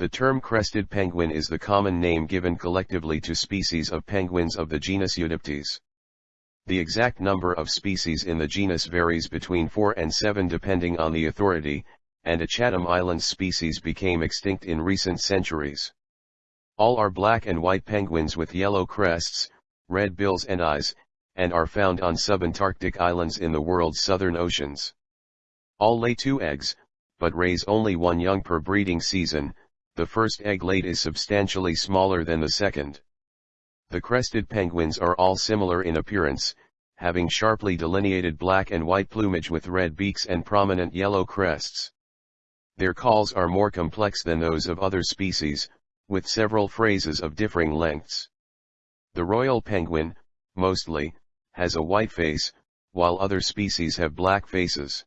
The term crested penguin is the common name given collectively to species of penguins of the genus Eudyptes. The exact number of species in the genus varies between 4 and 7 depending on the authority, and a Chatham Islands species became extinct in recent centuries. All are black and white penguins with yellow crests, red bills and eyes, and are found on subantarctic islands in the world's southern oceans. All lay two eggs, but raise only one young per breeding season, the first egg laid is substantially smaller than the second. The crested penguins are all similar in appearance, having sharply delineated black and white plumage with red beaks and prominent yellow crests. Their calls are more complex than those of other species, with several phrases of differing lengths. The royal penguin, mostly, has a white face, while other species have black faces.